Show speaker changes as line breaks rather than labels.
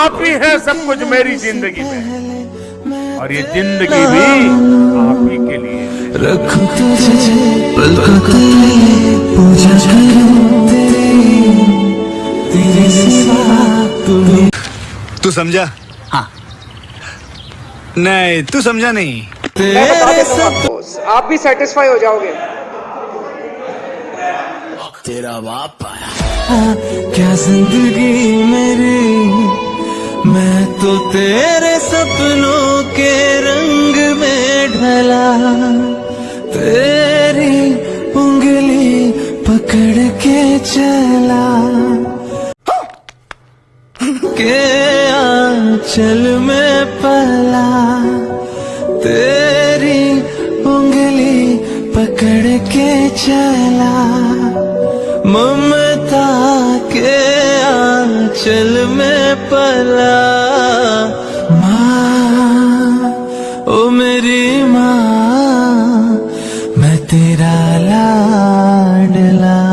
आप ही है सब कुछ मेरी ज़िंदगी में। और ये ज़िंदगी भी आप ही के लिए है।
तुझे पलकों तले पूजा करूँ तेरे सिवा तुम्हें
तू समझा? हाँ। नहीं तू समझा नहीं।
मैं बता देता आपको। आप भी सेटिस्फाई हो जाओगे। तेरा बाप आया।
क्या ज़िंदगी मेरी मैं तो तेरे सपनों के रंग में ढला, तेरी उंगली पकड़ के चला। के आंचल में पला, तेरी उंगली पकड़ के चला। ममता के आंचल में पला माँ ओ मेरी माँ मैं तेरा लाडला।